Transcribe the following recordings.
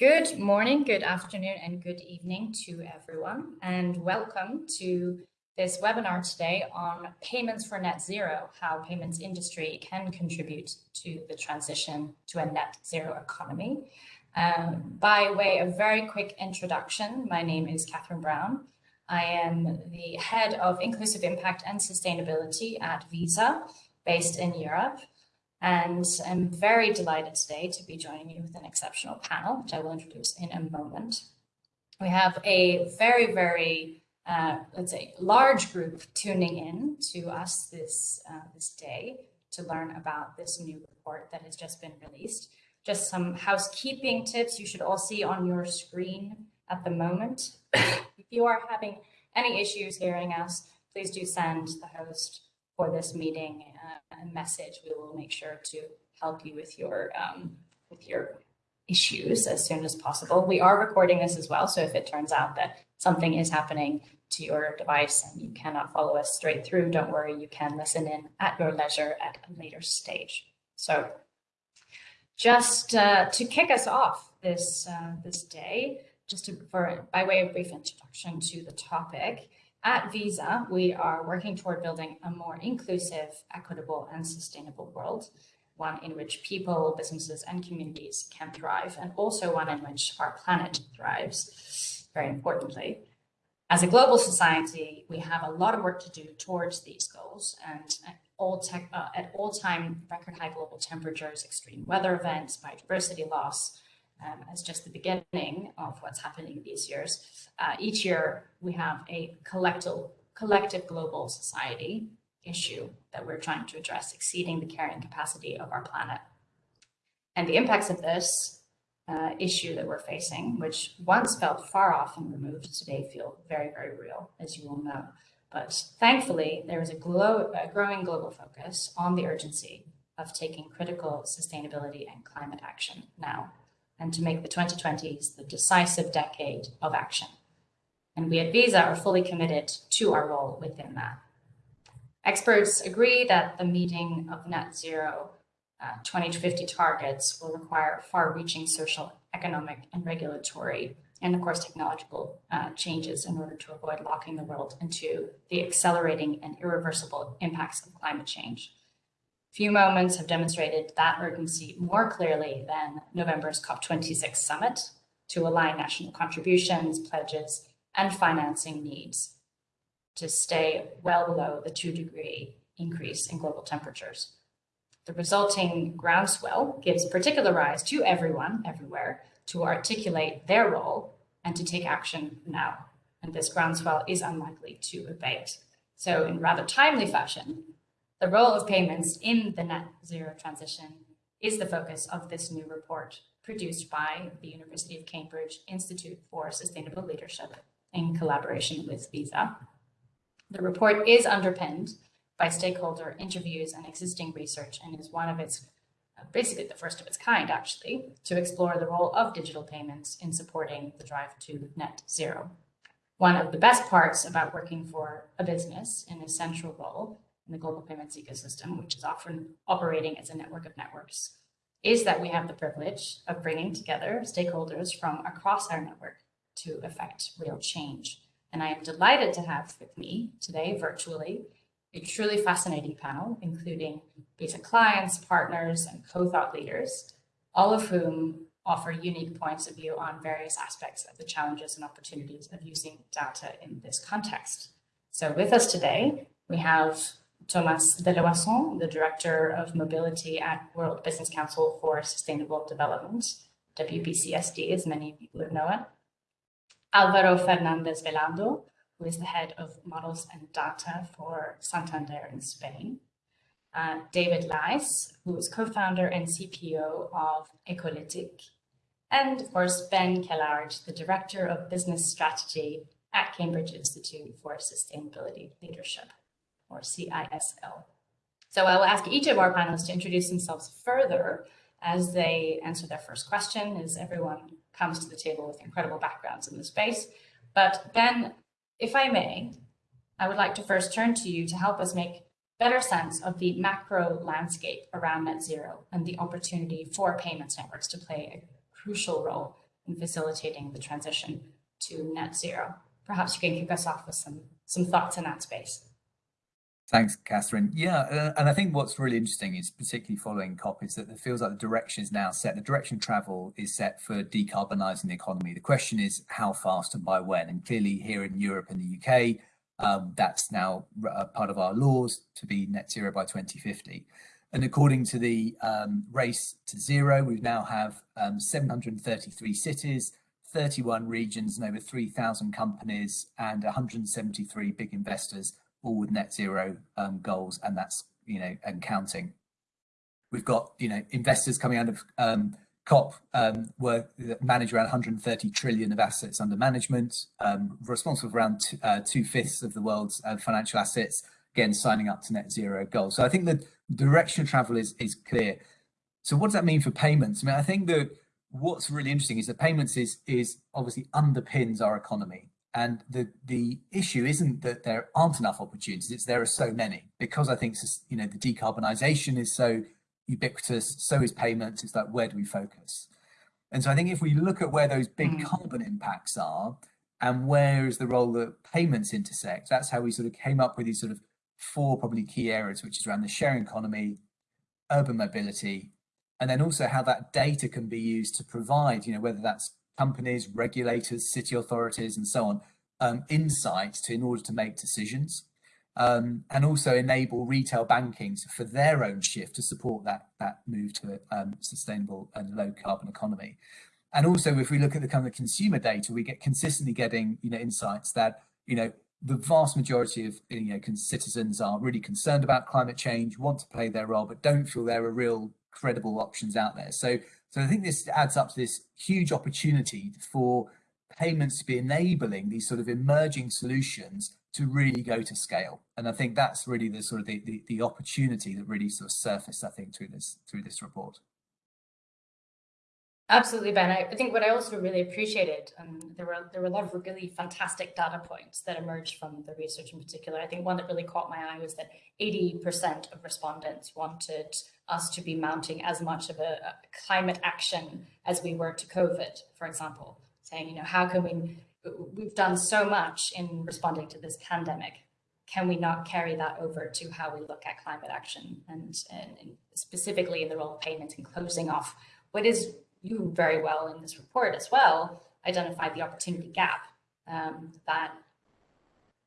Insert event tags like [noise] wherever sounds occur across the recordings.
Good morning, good afternoon, and good evening to everyone, and welcome to this webinar today on payments for net zero, how payments industry can contribute to the transition to a net zero economy. Um, by way of very quick introduction, my name is Catherine Brown. I am the head of inclusive impact and sustainability at Visa, based in Europe. And I'm very delighted today to be joining you with an exceptional panel, which I will introduce in a moment. We have a very, very, uh, let's say, large group tuning in to us this, uh, this day to learn about this new report that has just been released. Just some housekeeping tips you should all see on your screen at the moment. [coughs] if you are having any issues hearing us, please do send the host for this meeting uh, message. We will make sure to help you with your um, with your issues as soon as possible. We are recording this as well, so if it turns out that something is happening to your device and you cannot follow us straight through, don't worry, you can listen in at your leisure at a later stage. So just uh, to kick us off this uh, this day, just to, for by way of brief introduction to the topic, at Visa, we are working toward building a more inclusive, equitable, and sustainable world, one in which people, businesses, and communities can thrive, and also one in which our planet thrives, very importantly. As a global society, we have a lot of work to do towards these goals, and at all, tech, uh, at all time record high global temperatures, extreme weather events, biodiversity loss, um, as just the beginning of what's happening these years. Uh, each year, we have a collective, collective global society issue that we're trying to address, exceeding the carrying capacity of our planet. And the impacts of this uh, issue that we're facing, which once felt far off and removed, today feel very, very real, as you all know. But thankfully, there is a, a growing global focus on the urgency of taking critical sustainability and climate action now and to make the 2020s the decisive decade of action. And we at Visa are fully committed to our role within that. Experts agree that the meeting of net zero uh, 2050 targets will require far-reaching social, economic, and regulatory, and of course technological uh, changes in order to avoid locking the world into the accelerating and irreversible impacts of climate change. Few moments have demonstrated that urgency more clearly than November's COP26 summit to align national contributions, pledges, and financing needs to stay well below the two degree increase in global temperatures. The resulting groundswell gives particular rise to everyone, everywhere, to articulate their role and to take action now. And this groundswell is unlikely to abate. So in rather timely fashion, the role of payments in the net zero transition is the focus of this new report produced by the University of Cambridge Institute for Sustainable Leadership in collaboration with Visa. The report is underpinned by stakeholder interviews and existing research and is one of its, basically the first of its kind actually, to explore the role of digital payments in supporting the drive to net zero. One of the best parts about working for a business in a central role in the global payments ecosystem, which is often operating as a network of networks, is that we have the privilege of bringing together stakeholders from across our network to effect real change. And I am delighted to have with me today virtually a truly fascinating panel, including Visa clients, partners, and co-thought leaders, all of whom offer unique points of view on various aspects of the challenges and opportunities of using data in this context. So with us today, we have Thomas Deloison, the Director of Mobility at World Business Council for Sustainable Development, WBCSD, as many of people know it. Alvaro Fernandez Velando, who is the head of models and data for Santander in Spain. Uh, David Leis, who is co-founder and CPO of Ecolytic. And of course, Ben Kellard, the Director of Business Strategy at Cambridge Institute for Sustainability Leadership or CISL. So I will ask each of our panelists to introduce themselves further as they answer their first question, as everyone comes to the table with incredible backgrounds in the space. But Ben, if I may, I would like to first turn to you to help us make better sense of the macro landscape around net zero and the opportunity for payments networks to play a crucial role in facilitating the transition to net zero. Perhaps you can kick us off with some, some thoughts in that space. Thanks, Catherine. Yeah, uh, and I think what's really interesting is particularly following COP is that it feels like the direction is now set. The direction of travel is set for decarbonising the economy. The question is how fast and by when. And clearly here in Europe and the UK, um, that's now uh, part of our laws to be net zero by 2050. And according to the um, race to zero, we now have um, 733 cities, 31 regions and over 3,000 companies and 173 big investors all with net zero um, goals, and that's you know and counting. We've got you know investors coming out of um, COP um, were manage around 130 trillion of assets under management, um, responsible for around two, uh, two fifths of the world's uh, financial assets. Again, signing up to net zero goals. So I think the direction of travel is is clear. So what does that mean for payments? I mean, I think that what's really interesting is that payments is is obviously underpins our economy. And the the issue isn't that there aren't enough opportunities; it's there are so many. Because I think you know the decarbonisation is so ubiquitous, so is payments. It's like where do we focus? And so I think if we look at where those big mm. carbon impacts are, and where is the role that payments intersect, that's how we sort of came up with these sort of four probably key areas, which is around the sharing economy, urban mobility, and then also how that data can be used to provide, you know, whether that's companies, regulators, city authorities, and so on, um, insights to in order to make decisions. Um, and also enable retail banking for their own shift to support that that move to a um, sustainable and low carbon economy. And also, if we look at the kind of consumer data, we get consistently getting you know insights that you know the vast majority of you know citizens are really concerned about climate change, want to play their role, but don't feel there are real credible options out there. So so I think this adds up to this huge opportunity for payments to be enabling these sort of emerging solutions to really go to scale. And I think that's really the sort of the, the, the opportunity that really sort of surfaced, I think, through this through this report. Absolutely, Ben. I think what I also really appreciated, um, there were there were a lot of really fantastic data points that emerged from the research in particular. I think one that really caught my eye was that 80% of respondents wanted us to be mounting as much of a, a climate action as we were to COVID, for example, saying, you know, how can we, we've done so much in responding to this pandemic. Can we not carry that over to how we look at climate action and, and, and specifically in the role of payments and closing off what is you very well in this report as well identified the opportunity gap um, that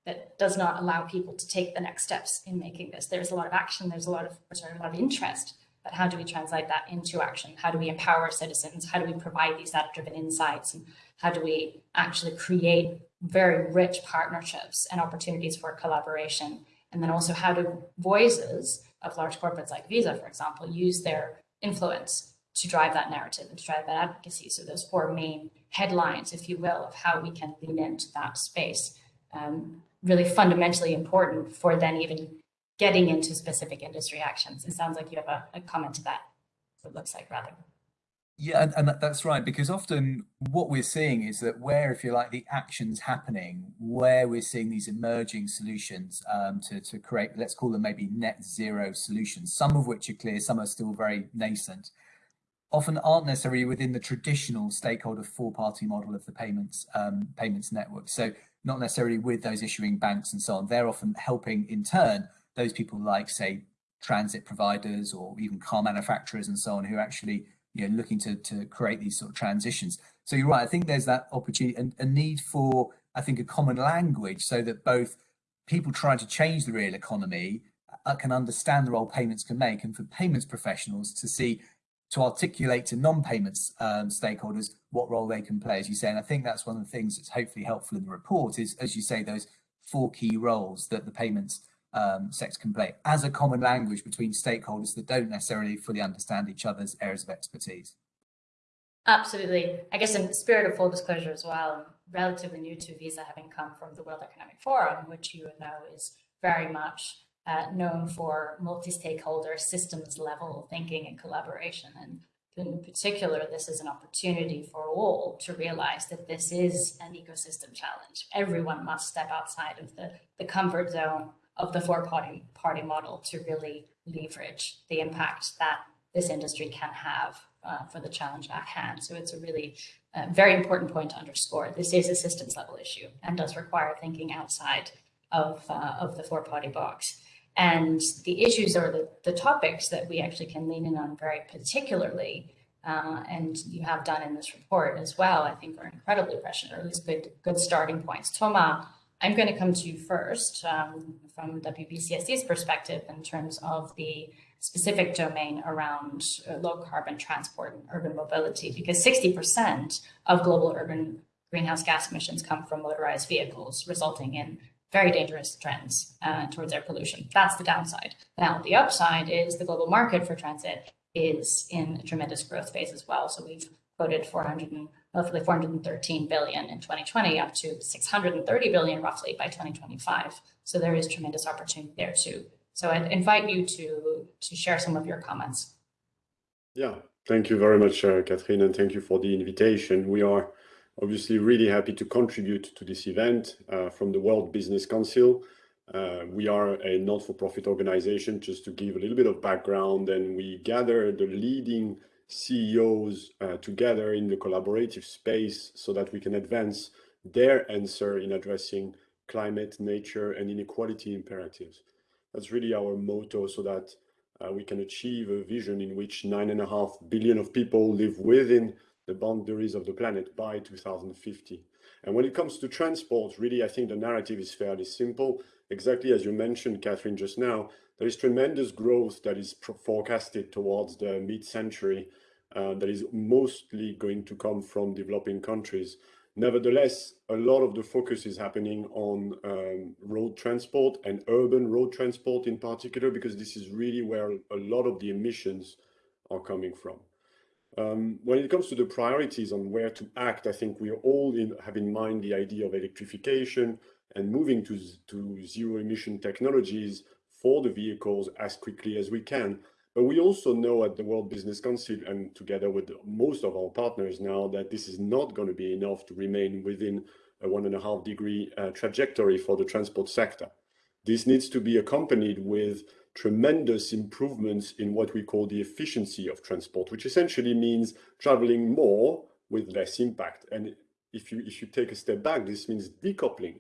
that does not allow people to take the next steps in making this. There's a lot of action, there's a lot of sorry, a lot of interest, but how do we translate that into action? How do we empower citizens? How do we provide these data-driven insights? And how do we actually create very rich partnerships and opportunities for collaboration? And then also how do voices of large corporates like Visa, for example, use their influence to drive that narrative and to drive that advocacy. So those four main headlines, if you will, of how we can lean into that space, um, really fundamentally important for then even getting into specific industry actions. It sounds like you have a, a comment to that. It looks like rather. Yeah, and, and, that's right, because often what we're seeing is that where, if you like, the action's happening, where we're seeing these emerging solutions um, to, to create, let's call them maybe net zero solutions, some of which are clear, some are still very nascent often aren't necessarily within the traditional stakeholder four-party model of the payments um, payments network. So not necessarily with those issuing banks and so on. They're often helping in turn those people like say transit providers or even car manufacturers and so on who are actually you know looking to to create these sort of transitions. So you're right. I think there's that opportunity and a need for I think a common language so that both people trying to change the real economy uh, can understand the role payments can make and for payments professionals to see to articulate to non-payments um, stakeholders what role they can play, as you say. And I think that's one of the things that's hopefully helpful in the report is, as you say, those four key roles that the payments um, sector can play as a common language between stakeholders that don't necessarily fully understand each other's areas of expertise. Absolutely. I guess in the spirit of full disclosure as well, I'm relatively new to Visa having come from the World Economic Forum, which you know is very much uh, known for multi-stakeholder systems level thinking and collaboration. And in particular, this is an opportunity for all to realize that this is an ecosystem challenge. Everyone must step outside of the, the comfort zone of the four-party party model to really leverage the impact that this industry can have uh, for the challenge at hand. So it's a really uh, very important point to underscore. This is a systems level issue and does require thinking outside of, uh, of the four party box. And the issues or the, the topics that we actually can lean in on very particularly, uh, and you have done in this report as well, I think are incredibly prescient, or at least good, good starting points. Thomas, I'm going to come to you first um, from WBCSD's perspective in terms of the specific domain around uh, low carbon transport and urban mobility, because 60% of global urban greenhouse gas emissions come from motorized vehicles, resulting in very dangerous trends uh, towards air pollution. That's the downside. Now, the upside is the global market for transit is in a tremendous growth phase as well. So we've quoted 400 and, roughly 413 billion in 2020 up to 630 billion roughly by 2025. So there is tremendous opportunity there too. So I invite you to, to share some of your comments. Yeah, thank you very much, uh, Catherine, and thank you for the invitation. We are obviously really happy to contribute to this event uh, from the World Business Council. Uh, we are a not-for-profit organization, just to give a little bit of background, and we gather the leading CEOs uh, together in the collaborative space so that we can advance their answer in addressing climate, nature, and inequality imperatives. That's really our motto so that uh, we can achieve a vision in which nine and a half billion of people live within the boundaries of the planet by 2050. And when it comes to transport, really, I think the narrative is fairly simple. Exactly as you mentioned, Catherine, just now, there is tremendous growth that is forecasted towards the mid-century uh, that is mostly going to come from developing countries. Nevertheless, a lot of the focus is happening on um, road transport and urban road transport in particular, because this is really where a lot of the emissions are coming from. Um, when it comes to the priorities on where to act, I think we all in, have in mind the idea of electrification and moving to, to zero emission technologies for the vehicles as quickly as we can. But we also know at the World Business Council and together with most of our partners now that this is not going to be enough to remain within a one and a half degree uh, trajectory for the transport sector. This needs to be accompanied with tremendous improvements in what we call the efficiency of transport, which essentially means traveling more with less impact. And if you, if you take a step back, this means decoupling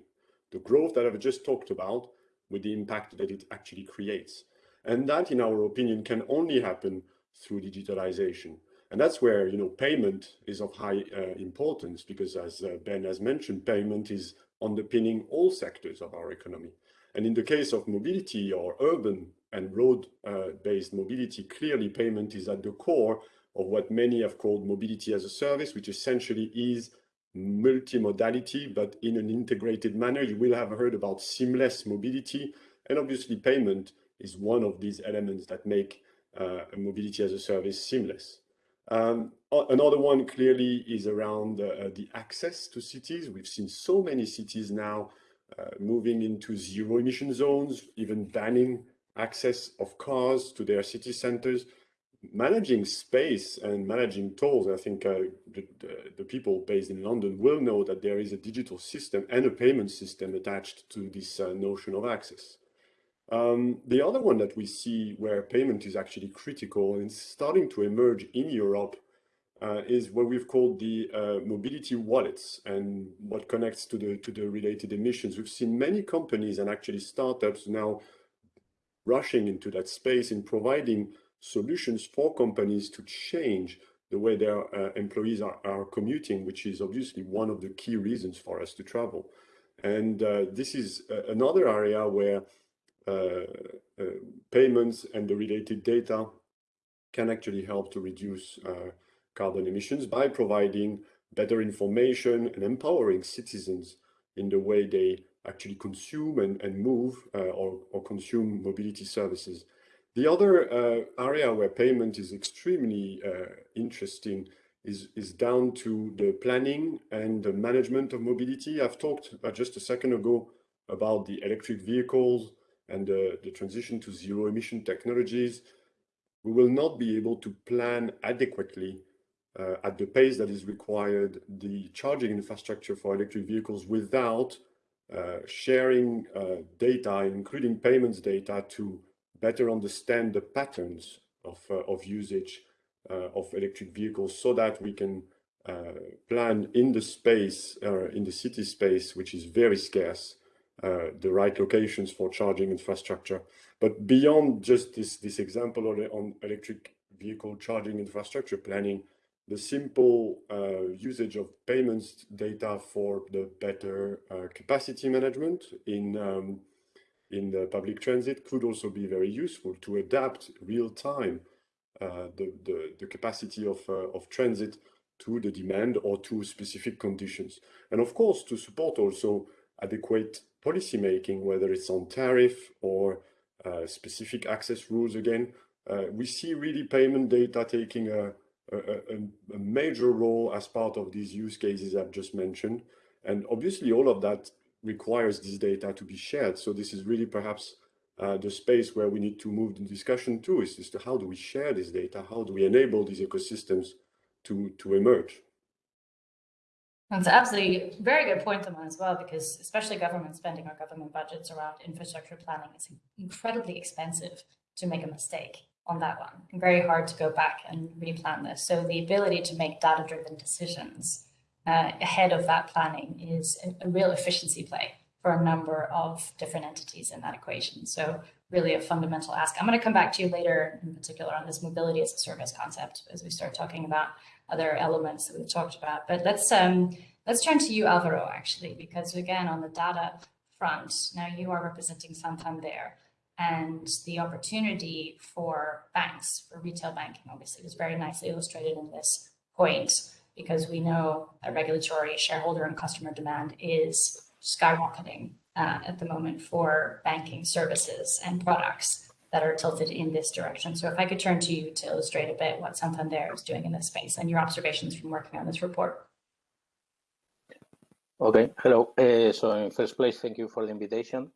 the growth that I've just talked about with the impact that it actually creates. And that, in our opinion, can only happen through digitalization. And that's where, you know, payment is of high uh, importance because as uh, Ben has mentioned, payment is underpinning all sectors of our economy. And in the case of mobility or urban and road-based mobility, clearly payment is at the core of what many have called mobility as a service, which essentially is multimodality, but in an integrated manner. You will have heard about seamless mobility, and obviously payment is one of these elements that make uh, mobility as a service seamless. Um, another one clearly is around uh, the access to cities. We've seen so many cities now uh, moving into zero emission zones, even banning access of cars to their city centers, managing space and managing tolls. I think uh, the, the, people based in London will know that there is a digital system and a payment system attached to this uh, notion of access. Um, the other one that we see where payment is actually critical and starting to emerge in Europe uh, is what we've called the uh, mobility wallets and what connects to the to the related emissions. We've seen many companies and actually startups now rushing into that space in providing solutions for companies to change the way their uh, employees are, are commuting, which is obviously one of the key reasons for us to travel. And uh, this is uh, another area where uh, uh, payments and the related data can actually help to reduce uh, carbon emissions by providing better information and empowering citizens in the way they actually consume and, and move uh, or, or consume mobility services. The other uh, area where payment is extremely uh, interesting is, is down to the planning and the management of mobility. I've talked just a second ago about the electric vehicles and the, the transition to zero emission technologies. We will not be able to plan adequately uh, at the pace that is required the charging infrastructure for electric vehicles without sharing uh, data, including payments data, to better understand the patterns of, uh, of usage uh, of electric vehicles so that we can uh, plan in the space, uh, in the city space, which is very scarce, uh, the right locations for charging infrastructure. But beyond just this, this example on, on electric vehicle charging infrastructure planning, the simple uh, usage of payments data for the better uh, capacity management in um, in the public transit could also be very useful to adapt real time uh, the, the, the capacity of, uh, of transit to the demand or to specific conditions. And of course, to support also adequate policy making, whether it's on tariff or uh, specific access rules again, uh, we see really payment data taking a, a, a, major role as part of these use cases I've just mentioned. And obviously all of that requires this data to be shared. So this is really perhaps uh, the space where we need to move the discussion to is, is to how do we share this data? How do we enable these ecosystems to, to emerge? That's absolutely very good point, Thomas, as well, because especially government spending or government budgets around infrastructure planning is incredibly expensive to make a mistake on that one. Very hard to go back and replan this. So the ability to make data-driven decisions uh, ahead of that planning is a, a, real efficiency play for a number of different entities in that equation. So really a fundamental ask. I'm going to come back to you later in particular on this mobility as a service concept as we start talking about other elements that we've talked about. But let's um, let's turn to you, Alvaro, actually, because again, on the data front, now you are representing Santander and the opportunity for banks, for retail banking, obviously, was very nicely illustrated in this point because we know that regulatory shareholder and customer demand is skyrocketing uh, at the moment for banking services and products that are tilted in this direction. So if I could turn to you to illustrate a bit what Santander is doing in this space and your observations from working on this report. Okay, hello. Uh, so in first place, thank you for the invitation.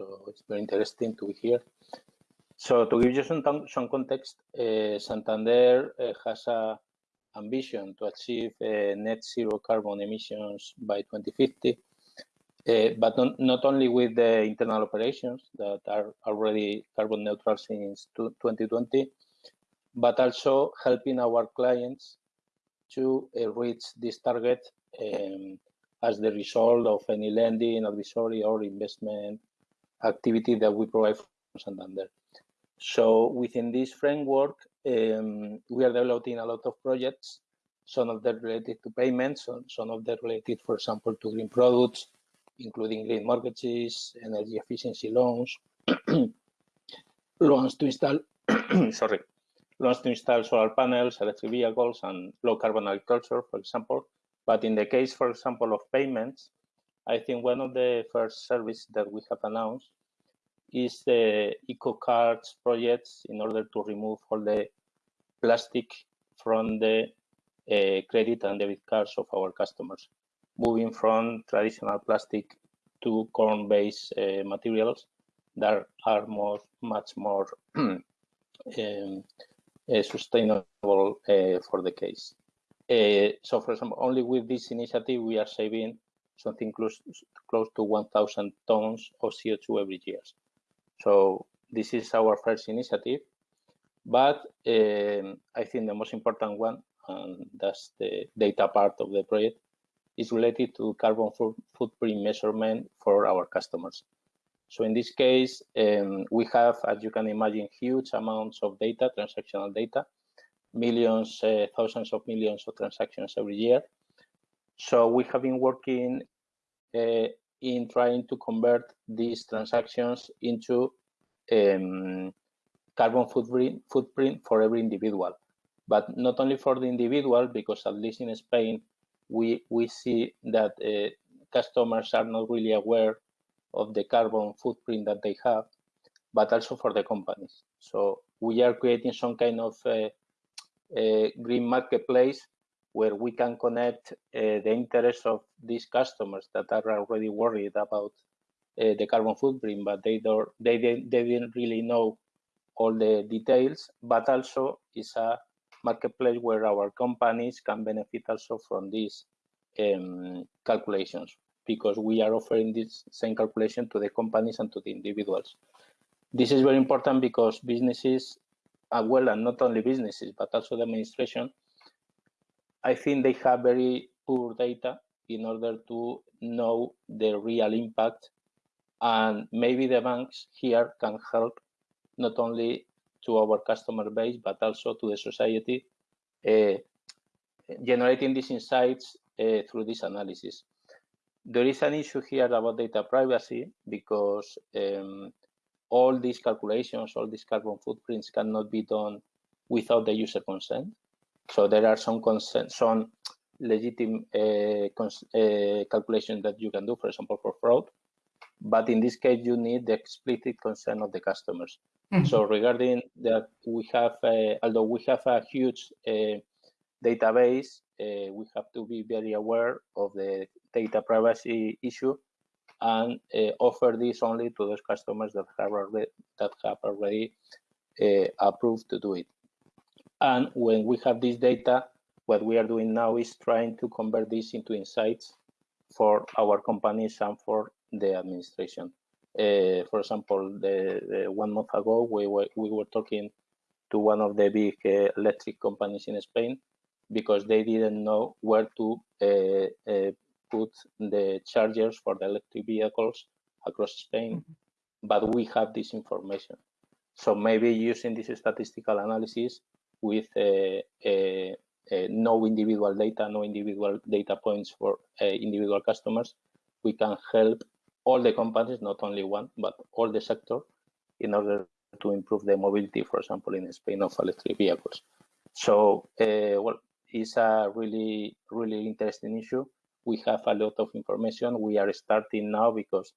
So it's very interesting to here. So to give you some, some context, uh, Santander uh, has a ambition to achieve uh, net zero carbon emissions by 2050, uh, but not, not only with the internal operations that are already carbon neutral since 2020, but also helping our clients to reach this target um, as the result of any lending, advisory, or investment activity that we provide from Santander. So within this framework, um, we are developing a lot of projects, some of them related to payments, some of them related, for example, to green products, including green mortgages, energy efficiency loans, [clears throat] loans to install, [clears throat] sorry, loans to install solar panels, electric vehicles, and low carbon agriculture, for example. But in the case, for example, of payments, I think one of the first services that we have announced is the eco cards projects in order to remove all the plastic from the uh, credit and debit cards of our customers, moving from traditional plastic to corn-based uh, materials that are more, much more [clears throat] um, uh, sustainable uh, for the case. Uh, so, for example, only with this initiative, we are saving something close close to 1,000 tons of CO2 every year. So this is our first initiative, but um, I think the most important one, and that's the data part of the project, is related to carbon footprint measurement for our customers. So in this case, um, we have, as you can imagine, huge amounts of data, transactional data, millions, uh, thousands of millions of transactions every year. So we have been working in trying to convert these transactions into um, carbon footprint, footprint for every individual. But not only for the individual, because at least in Spain, we, we see that uh, customers are not really aware of the carbon footprint that they have, but also for the companies. So we are creating some kind of uh, uh, green marketplace where we can connect uh, the interests of these customers that are already worried about uh, the carbon footprint, but they don't they, they they didn't really know all the details. But also it's a marketplace where our companies can benefit also from these um, calculations because we are offering this same calculation to the companies and to the individuals. This is very important because businesses well, and not only businesses, but also the administration, I think they have very poor data in order to know the real impact. And maybe the banks here can help not only to our customer base, but also to the society, uh, generating these insights uh, through this analysis. There is an issue here about data privacy because um, all these calculations, all these carbon footprints cannot be done without the user consent. So there are some consent, some legitimate uh, uh, calculations that you can do, for example, for fraud. But in this case, you need the explicit consent of the customers. Mm -hmm. So regarding that, we have, uh, although we have a huge uh, database, uh, we have to be very aware of the data privacy issue and uh, offer this only to those customers that have already, that have already uh, approved to do it. And when we have this data, what we are doing now is trying to convert this into insights for our companies and for the administration. Uh, for example, the, the, one month ago, we were, we were talking to one of the big uh, electric companies in Spain because they didn't know where to uh, uh put the chargers for the electric vehicles across Spain, mm -hmm. but we have this information. So maybe using this statistical analysis with uh, uh, uh, no individual data, no individual data points for individual customers, we can help all the companies, not only one, but all the sector in order to improve the mobility, for example, in Spain of electric vehicles. So, uh, well, it's a really, really interesting issue we have a lot of information. We are starting now because,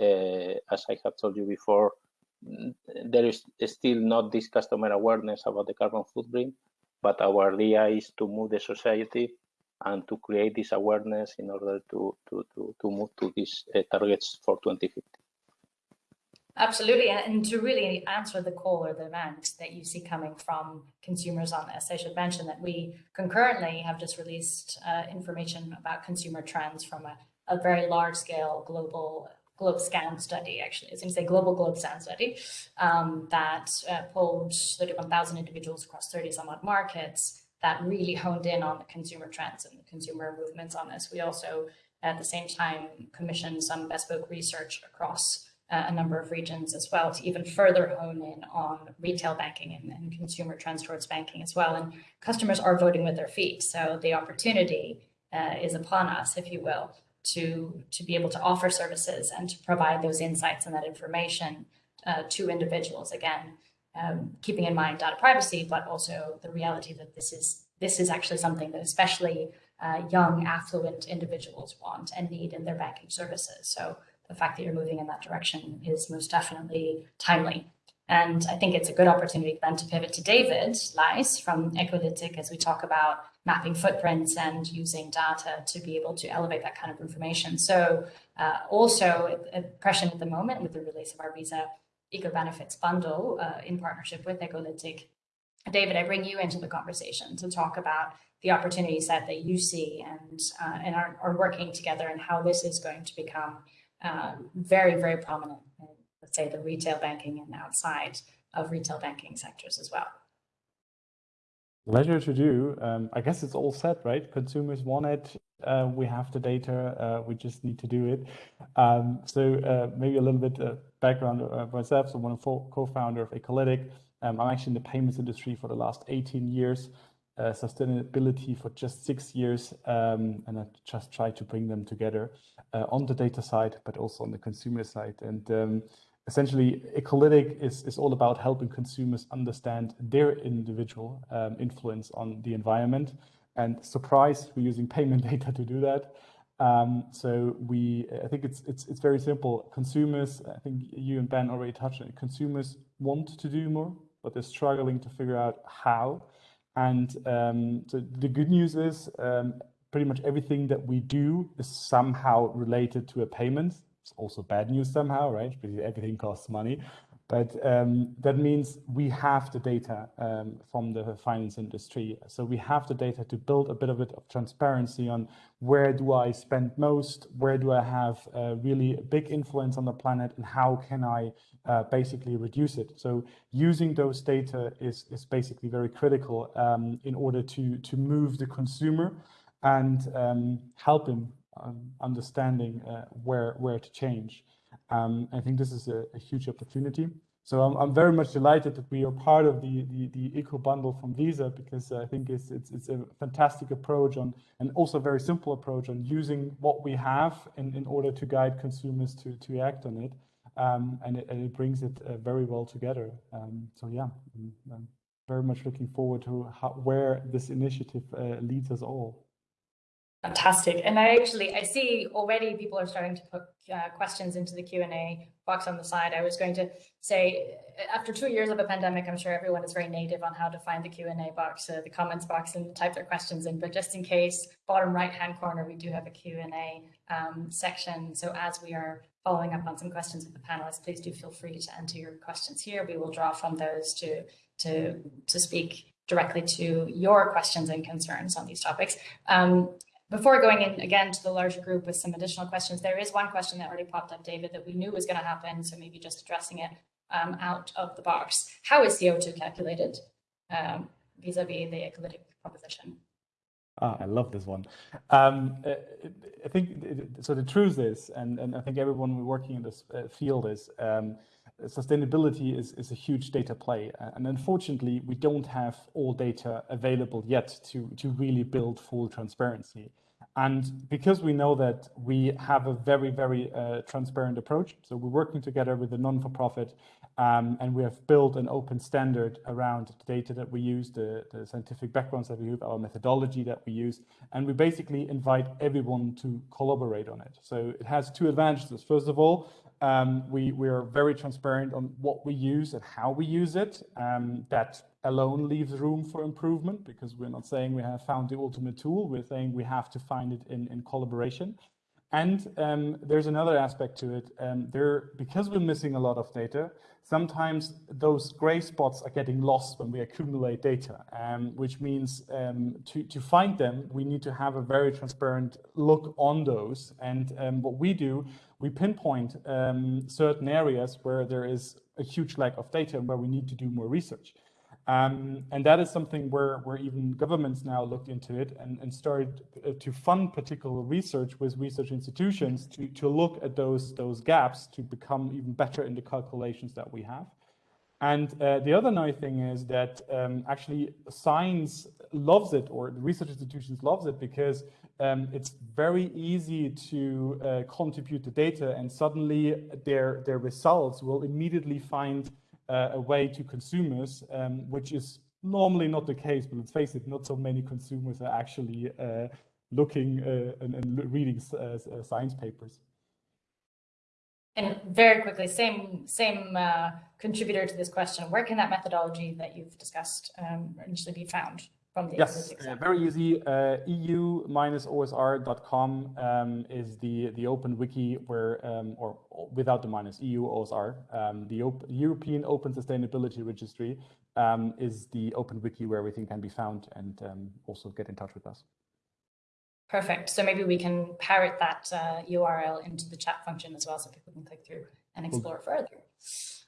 uh, as I have told you before, there is still not this customer awareness about the carbon footprint, but our idea is to move the society and to create this awareness in order to, to, to, to move to these uh, targets for 2050. Absolutely, and to really answer the call or the demand that you see coming from consumers on this, I should mention that we concurrently have just released uh, information about consumer trends from a, a very large scale global GlobeScan study, actually, you say, global GlobeScan study um, that uh, polled 31,000 individuals across 30 some odd markets that really honed in on the consumer trends and the consumer movements on this. We also, at the same time, commissioned some bespoke research across uh, a number of regions as well to even further hone in on retail banking and, and, consumer trends towards banking as well. And customers are voting with their feet. So the opportunity uh, is upon us, if you will, to, to be able to offer services and to provide those insights and that information uh, to individuals. Again, um, keeping in mind data privacy, but also the reality that this is this is actually something that especially uh, young, affluent individuals want and need in their banking services. So the fact that you're moving in that direction is most definitely timely. And I think it's a good opportunity then to pivot to David Leis from Ecolytic as we talk about mapping footprints and using data to be able to elevate that kind of information. So uh, also present at the moment with the release of our Visa Eco Benefits bundle uh, in partnership with Ecolytic. David, I bring you into the conversation to talk about the opportunity set that you see and, uh, and are, are working together and how this is going to become um, very, very prominent in, let's say, the retail banking and outside of retail banking sectors as well. Pleasure to do. Um, I guess it's all set, right? Consumers want it. Uh, we have the data. Uh, we just need to do it. Um, so uh, maybe a little bit of background of myself. So I'm a co-founder of Ecolytic. Um, I'm actually in the payments industry for the last 18 years uh, sustainability for just six years, um, and I just try to bring them together uh, on the data side, but also on the consumer side. And um, essentially, Ecolytic is, is all about helping consumers understand their individual um, influence on the environment. And surprise, we're using payment [laughs] data to do that. Um, so we, I think it's it's it's very simple. Consumers, I think you and Ben already touched on it. Consumers want to do more, but they're struggling to figure out how. And um, so the good news is um, pretty much everything that we do is somehow related to a payment. It's also bad news somehow, right? Because everything costs money. But um, that means we have the data um, from the finance industry. So we have the data to build a bit of it of transparency on where do I spend most, where do I have a really a big influence on the planet, and how can I uh, basically reduce it. So using those data is, is basically very critical um, in order to, to move the consumer and um, help him understanding uh, where, where to change. Um, I think this is a, a huge opportunity. So I'm, I'm, very much delighted that we are part of the, the, the eco bundle from Visa because I think it's, it's, it's a fantastic approach on and also a very simple approach on using what we have in, in order to guide consumers to, to act on it. Um, and, it, and it brings it uh, very well together. Um, so yeah, I'm, I'm, very much looking forward to how, where this initiative uh, leads us all. Fantastic. And I actually, I see already people are starting to put uh, questions into the Q&A box on the side. I was going to say, after two years of a pandemic, I'm sure everyone is very native on how to find the Q&A box, uh, the comments box and type their questions in. But just in case, bottom right-hand corner, we do have a Q&A um, section. So as we are following up on some questions with the panelists, please do feel free to enter your questions here. We will draw from those to, to, to speak directly to your questions and concerns on these topics. Um, before going in again to the larger group with some additional questions, there is one question that already popped up, David, that we knew was going to happen. So maybe just addressing it um, out of the box. How is CO2 calculated um, vis-a-vis -vis the Ecolytic proposition? Ah, I love this one. Um, I think so. The truth is, and, and I think everyone working in this uh, field is, um, sustainability is, is a huge data play. And unfortunately, we don't have all data available yet to, to really build full transparency. And because we know that we have a very, very uh, transparent approach, so we're working together with a non-for-profit um, and we have built an open standard around the data that we use, the, the scientific backgrounds that we use, our methodology that we use, and we basically invite everyone to collaborate on it. So it has two advantages. First of all, um, we, we are very transparent on what we use and how we use it. Um, that alone leaves room for improvement because we're not saying we have found the ultimate tool. We're saying we have to find it in, in collaboration. And um, there's another aspect to it. Um, there, because we're missing a lot of data, sometimes those gray spots are getting lost when we accumulate data, um, which means um, to, to find them, we need to have a very transparent look on those. And um, what we do, we pinpoint um, certain areas where there is a huge lack of data and where we need to do more research. Um, and that is something where, where even governments now looked into it and, and started uh, to fund particular research with research institutions to, to look at those, those gaps to become even better in the calculations that we have. And uh, the other nice thing is that um, actually science loves it or the research institutions loves it because um, it's very easy to uh, contribute the data and suddenly their, their results will immediately find uh, a way to consumers, um, which is normally not the case, but let's face it, not so many consumers are actually uh, looking uh, and, and, reading uh, uh, science papers. And very quickly, same same uh, contributor to this question, where can that methodology that you've discussed um, initially be found? From the yes, uh, very easy. Uh, EU-OSR.com um, is the the open wiki where, um, or without the minus, EU OSR, um, the op European Open Sustainability Registry um, is the open wiki where everything can be found and um, also get in touch with us. Perfect. So maybe we can parrot that uh, URL into the chat function as well so people can click through and explore cool. further.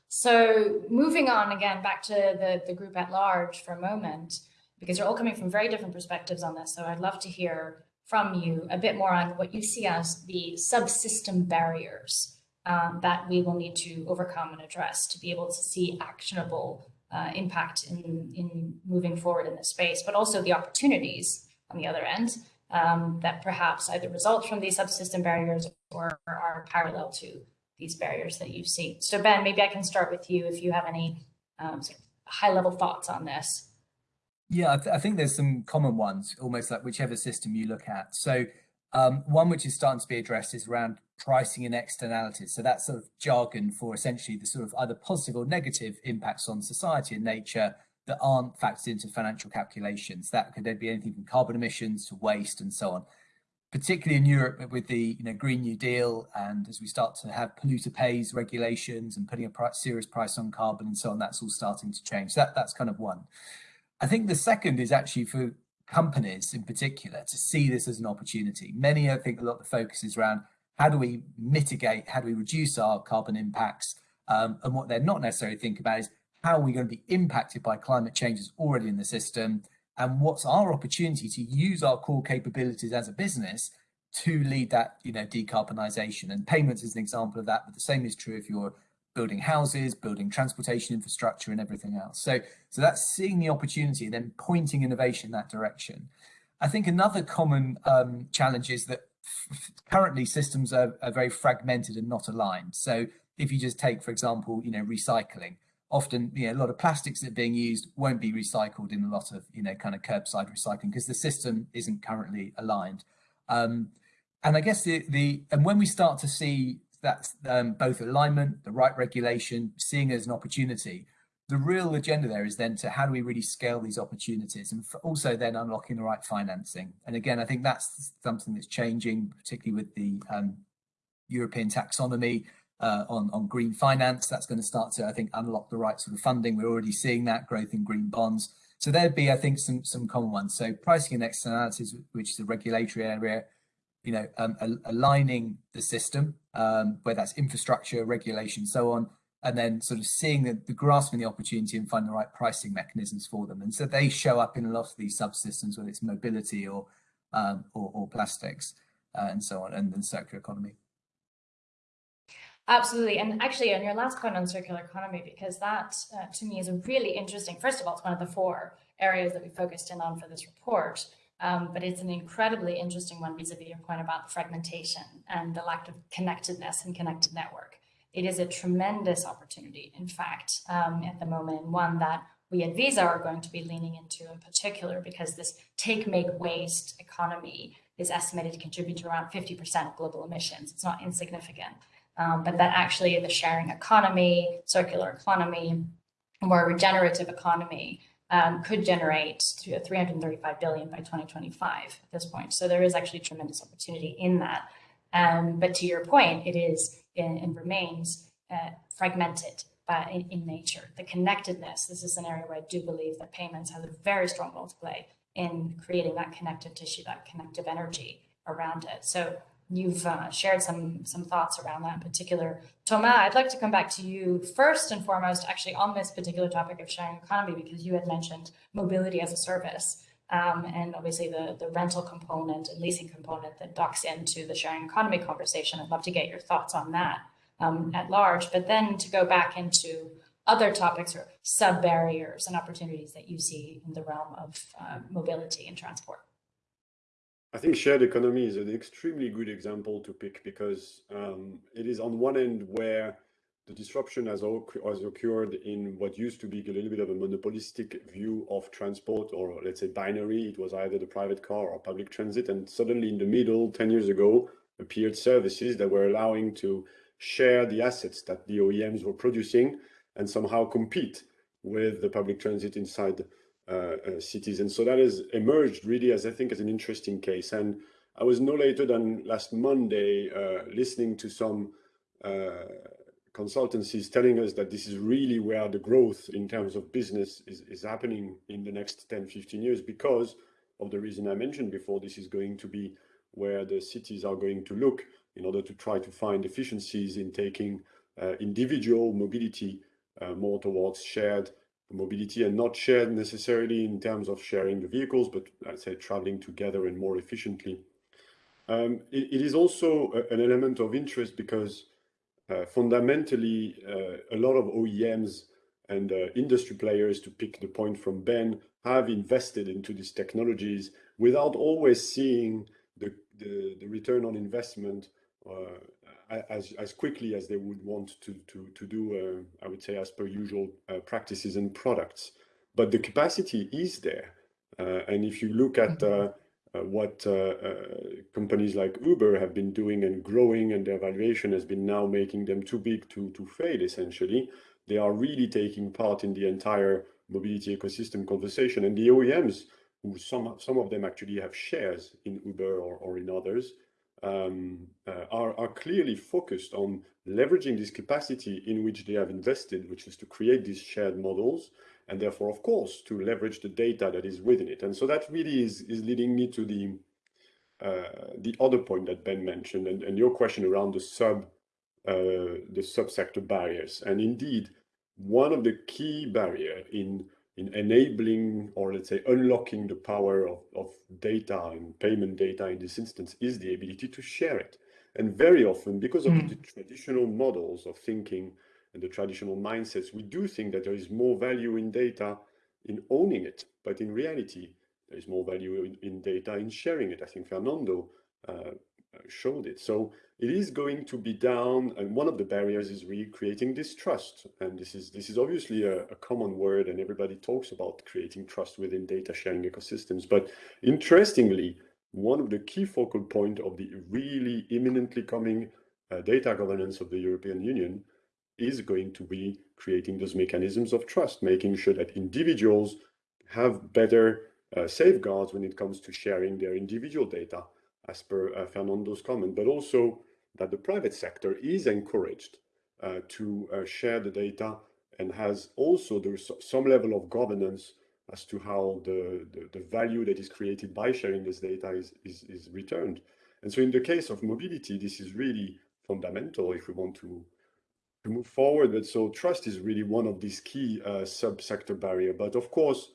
So moving on again back to the, the group at large for a moment because you're all coming from very different perspectives on this. So I'd love to hear from you a bit more on what you see as the subsystem barriers um, that we will need to overcome and address to be able to see actionable uh, impact in, in moving forward in this space, but also the opportunities on the other end um, that perhaps either result from these subsystem barriers or are parallel to these barriers that you see. So Ben, maybe I can start with you if you have any um, sort of high level thoughts on this. Yeah, I, th I, think there's some common ones, almost like whichever system you look at. So um, one which is starting to be addressed is around pricing and externalities. So that's sort of jargon for essentially the sort of either positive or negative impacts on society and nature that aren't factored into financial calculations. That could then be anything from carbon emissions to waste and so on. particularly in Europe with the you know Green New Deal, and as we start to have polluter pays regulations and putting a price, serious price on carbon and so on, that's all starting to change. That that's kind of one. I think the second is actually for companies in particular to see this as an opportunity. Many, I think, a lot of the focus is around how do we mitigate, how do we reduce our carbon impacts, um, and what they're not necessarily thinking about is how are we going to be impacted by climate changes already in the system? And what's our opportunity to use our core capabilities as a business to lead that you know decarbonisation and payments is an example of that but the same is true if you're building houses building transportation infrastructure and everything else. So so that's seeing the opportunity and then pointing innovation in that direction. I think another common um, challenge is that currently systems are, are very fragmented and not aligned. So if you just take for example you know recycling often you know a lot of plastics that are being used won't be recycled in a lot of you know kind of curbside recycling because the system isn't currently aligned. Um, and i guess the the and when we start to see that um, both alignment the right regulation seeing as an opportunity the real agenda there is then to how do we really scale these opportunities and also then unlocking the right financing and again i think that's something that's changing particularly with the um, european taxonomy uh, on, on green finance. That's going to start to, I think, unlock the right sort of funding. We're already seeing that growth in green bonds. So there'd be, I think, some some common ones. So pricing and externalities, which is a regulatory area, you know, um, aligning the system, um, whether that's infrastructure, regulation, so on, and then sort of seeing the, the grasping the opportunity and finding the right pricing mechanisms for them. And so they show up in a lot of these subsystems, whether it's mobility or um, or, or, plastics uh, and so on, and then circular economy. Absolutely. And actually, on your last point on circular economy, because that uh, to me is a really interesting, first of all, it's one of the four areas that we focused in on for this report. Um, but it's an incredibly interesting one vis-a-vis -vis your point about fragmentation and the lack of connectedness and connected network. It is a tremendous opportunity, in fact, um, at the moment, and one that we at Visa are going to be leaning into in particular because this take, make, waste economy is estimated to contribute to around 50% of global emissions. It's not insignificant um, but that actually the sharing economy, circular economy, more regenerative economy um, could generate 335 billion by 2025 at this point. So there is actually tremendous opportunity in that. Um, but to your point, it is and remains uh, fragmented uh, in, in, nature. The connectedness, this is an area where I do believe that payments has a very strong role to play in creating that connective tissue, that connective energy around it. So you've uh, shared some some thoughts around that in particular. Thomas, I'd like to come back to you first and foremost, actually on this particular topic of sharing economy, because you had mentioned mobility as a service. Um, and obviously the, the rental component and leasing component that docks into the sharing economy conversation. I'd love to get your thoughts on that um, at large, but then to go back into other topics or sub barriers and opportunities that you see in the realm of uh, mobility and transport. I think shared economy is an extremely good example to pick because um, it is on one end where the disruption has, has occurred in what used to be a little bit of a monopolistic view of transport or let's say binary. It was either the private car or public transit. And suddenly in the middle, 10 years ago, appeared services that were allowing to share the assets that the OEMs were producing and somehow compete with the public transit inside cities. And so that has emerged really as I think as an interesting case. And I was no later than last Monday uh, listening to some consultancies telling us that this is really where the growth in terms of business is, is happening in the next 10, 15 years because of the reason I mentioned before, this is going to be where the cities are going to look in order to try to find efficiencies in taking uh, individual mobility uh, more towards shared mobility and not shared necessarily in terms of sharing the vehicles, but I'd say traveling together and more efficiently. Um, it, it is also a, an element of interest because uh, fundamentally uh, a lot of OEMs and uh, industry players, to pick the point from Ben, have invested into these technologies without always seeing the, the, the return on investment uh, as, as quickly as they would want to, to, to do, uh, I would say, as per usual uh, practices and products. But the capacity is there. Uh, and if you look at uh, uh, what uh, companies like Uber have been doing and growing and their valuation has been now making them too big to, to fail, essentially, they are really taking part in the entire mobility ecosystem conversation. And the OEMs who some some of them actually have shares in Uber or, or in others, um, uh, are, are clearly focused on leveraging this capacity in which they have invested, which is to create these shared models, and therefore, of course, to leverage the data that is within it. And so that really is, is leading me to the uh, the other point that Ben mentioned, and, and your question around the sub uh, the subsector barriers. And indeed, one of the key barrier in in enabling or let's say unlocking the power of, of data and payment data in this instance is the ability to share it. And very often, because of mm. the traditional models of thinking and the traditional mindsets, we do think that there is more value in data in owning it. But in reality, there is more value in, in data in sharing it. I think Fernando uh, showed it. So it is going to be down, and one of the barriers is really creating this trust. And this is this is obviously a, a, common word, and everybody talks about creating trust within data sharing ecosystems. But interestingly, one of the key focal point of the really imminently coming uh, data governance of the European Union is going to be creating those mechanisms of trust, making sure that individuals have better uh, safeguards when it comes to sharing their individual data as per uh, Fernando's comment, but also that the private sector is encouraged uh, to uh, share the data and has also there's some level of governance as to how the, the, the, value that is created by sharing this data is, is, is returned. And so in the case of mobility, this is really fundamental if we want to, to move forward. But so trust is really one of these key uh, sub-sector barrier. But of course,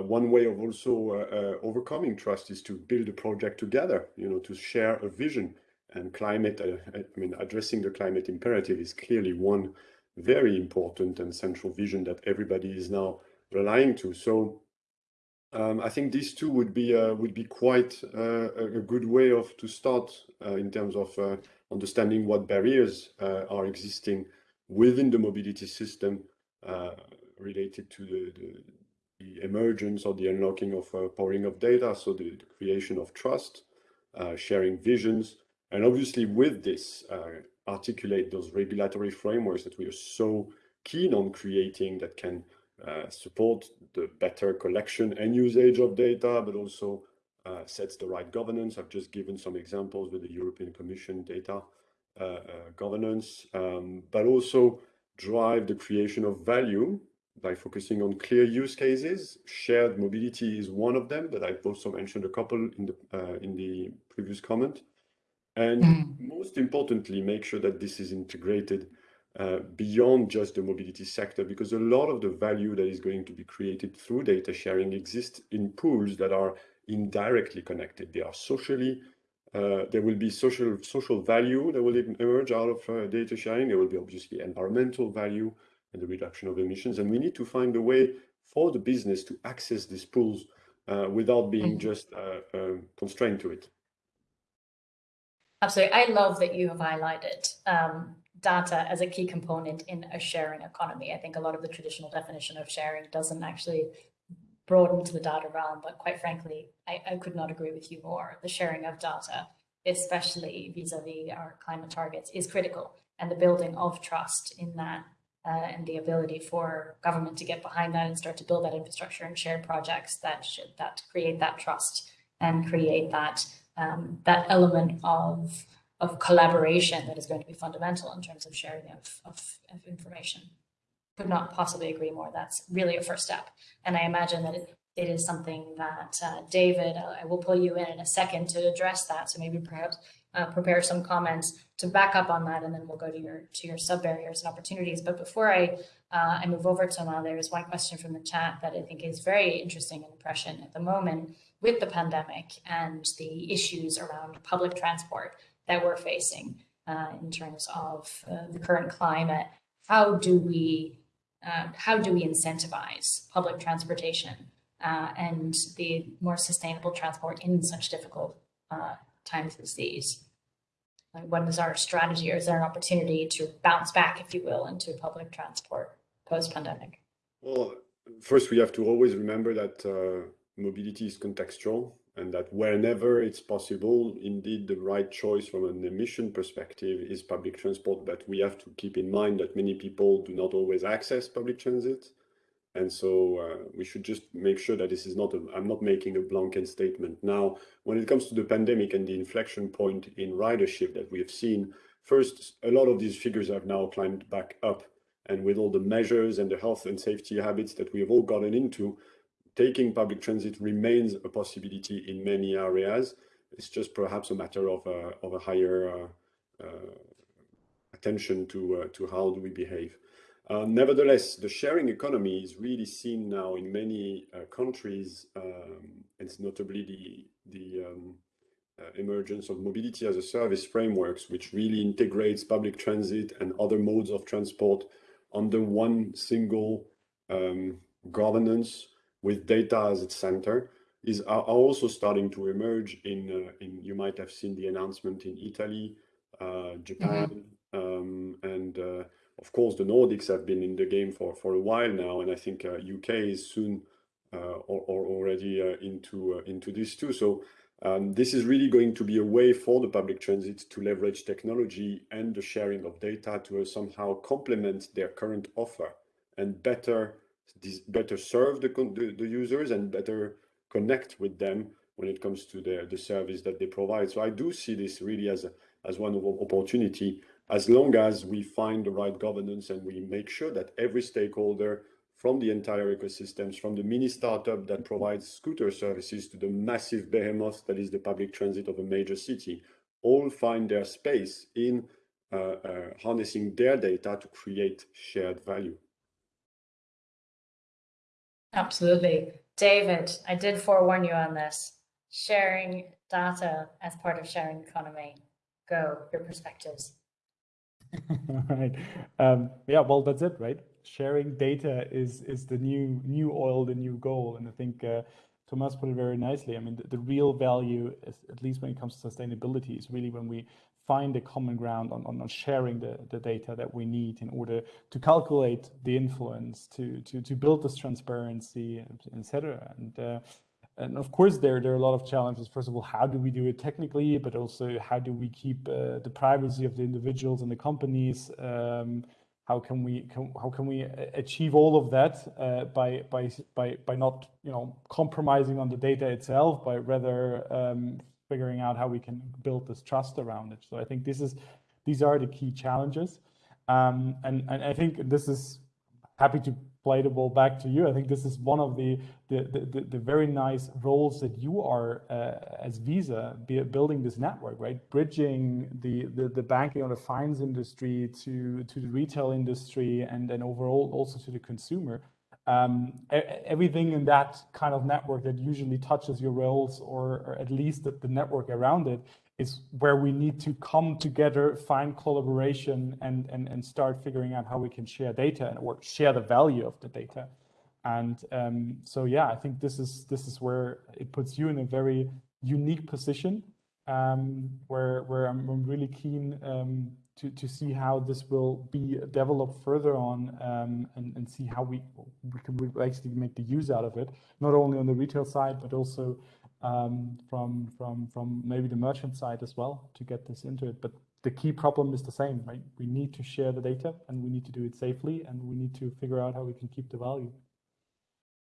one way of also uh, uh, overcoming trust is to build a project together, you know, to share a vision and climate, uh, I mean, addressing the climate imperative is clearly one very important and central vision that everybody is now relying to. So um, I think these two would be uh, would be quite uh, a good way of to start in terms of understanding what barriers are existing within the mobility system related to the, the the emergence or the unlocking of uh, powering of data, so the, the creation of trust, uh, sharing visions, and obviously with this, uh, articulate those regulatory frameworks that we are so keen on creating that can uh, support the better collection and usage of data, but also uh, sets the right governance. I've just given some examples with the European Commission data governance, um, but also drive the creation of value by focusing on clear use cases. Shared mobility is one of them, but I've also mentioned a couple in the uh, in the previous comment. And mm. most importantly, make sure that this is integrated uh, beyond just the mobility sector, because a lot of the value that is going to be created through data sharing exists in pools that are indirectly connected. They are socially, uh, there will be social social value that will emerge out of uh, data sharing. There will be obviously environmental value, and the reduction of emissions. And we need to find a way for the business to access these pools uh, without being mm -hmm. just uh, uh, constrained to it. Absolutely. I love that you have highlighted um, data as a key component in a sharing economy. I think a lot of the traditional definition of sharing doesn't actually broaden to the data realm, but quite frankly, I, I could not agree with you more. The sharing of data, especially vis-a-vis -vis our climate targets, is critical and the building of trust in that uh, and the ability for government to get behind that and start to build that infrastructure and shared projects that should that create that trust and create that um, that element of of collaboration that is going to be fundamental in terms of sharing of, of, of information. Could not possibly agree more. That's really a first step. And I imagine that it, it is something that uh, David, uh, I will pull you in in a second to address that. So maybe perhaps uh, prepare some comments to back up on that, and then we'll go to your to your sub barriers and opportunities. But before I uh, I move over to now, there is one question from the chat that I think is very interesting and impression at the moment with the pandemic and the issues around public transport that we're facing uh, in terms of uh, the current climate. How do we uh, how do we incentivize public transportation uh, and the more sustainable transport in such difficult times as these? Like what is our strategy or is there an opportunity to bounce back, if you will, into public transport post-pandemic? Well, first we have to always remember that uh, mobility is contextual and that whenever it's possible, indeed the right choice from an emission perspective is public transport. But we have to keep in mind that many people do not always access public transit. And so uh, we should just make sure that this is not, a, I'm not making a blanket statement. Now, when it comes to the pandemic and the inflection point in ridership that we have seen, first, a lot of these figures have now climbed back up. And with all the measures and the health and safety habits that we have all gotten into, taking public transit remains a possibility in many areas. It's just perhaps a matter of a, of a higher uh, uh, attention to, uh, to how do we behave. Uh, nevertheless, the sharing economy is really seen now in many uh, countries, um, and notably the, the um, uh, emergence of mobility as a service frameworks, which really integrates public transit and other modes of transport under one single um, governance with data as its center, is are also starting to emerge in, uh, in you might have seen the announcement in Italy, uh, Japan, mm -hmm. um, and of course, the Nordics have been in the game for, for a while now, and I think uh, UK is soon uh, or, or, already uh, into uh, into this too. So um, this is really going to be a way for the public transit to leverage technology and the sharing of data to somehow complement their current offer and better better serve the, the, the users and better connect with them when it comes to the, the service that they provide. So I do see this really as a, as one of opportunity as long as we find the right governance and we make sure that every stakeholder from the entire ecosystems, from the mini startup that provides scooter services to the massive behemoth that is the public transit of a major city, all find their space in uh, uh, harnessing their data to create shared value. Absolutely. David, I did forewarn you on this. Sharing data as part of sharing economy. Go, your perspectives. [laughs] right. Um, yeah, well, that's it, right? Sharing data is is the new new oil, the new goal, and I think uh, Thomas put it very nicely. I mean, the, the real value, is, at least when it comes to sustainability, is really when we find a common ground on, on, sharing the, the data that we need in order to calculate the influence, to to to build this transparency, etc. And uh, and of course, there, there are a lot of challenges. First of all, how do we do it technically, but also how do we keep uh, the privacy of the individuals and the companies? Um, how can we can, how can we achieve all of that uh, by by by by not you know compromising on the data itself, but rather um, figuring out how we can build this trust around it. So I think this is these are the key challenges, um, and and I think this is happy to play the ball back to you. I think this is one of the the, the, the very nice roles that you are uh, as Visa building this network, right? Bridging the, the, the banking or the finance industry to, to the retail industry and then overall also to the consumer. Um, everything in that kind of network that usually touches your rails or, or at least the, the network around it is where we need to come together, find collaboration, and, and, and start figuring out how we can share data and or share the value of the data. And um, so, yeah, I think this is this is where it puts you in a very unique position, um, where where I'm, I'm really keen um, to to see how this will be developed further on, um, and and see how we we can actually make the use out of it, not only on the retail side but also um, from from from maybe the merchant side as well to get this into it. But the key problem is the same, right? We need to share the data and we need to do it safely and we need to figure out how we can keep the value.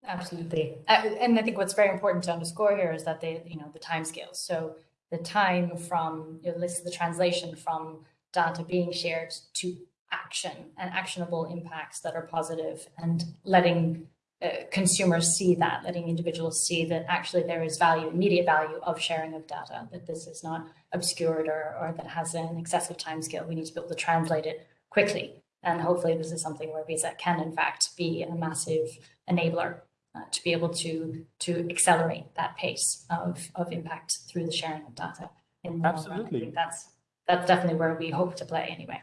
Absolutely. Uh, and I think what's very important to underscore here is that they, you know, the time scales. So the time from, you know, this is the translation from data being shared to action and actionable impacts that are positive and letting uh, consumers see that, letting individuals see that actually there is value, immediate value of sharing of data, that this is not obscured or, or that has an excessive time scale. We need to be able to translate it quickly. And hopefully this is something where Visa can in fact be a massive enabler uh, to be able to to accelerate that pace of, of impact through the sharing of data. In Absolutely. that's that's definitely where we hope to play anyway.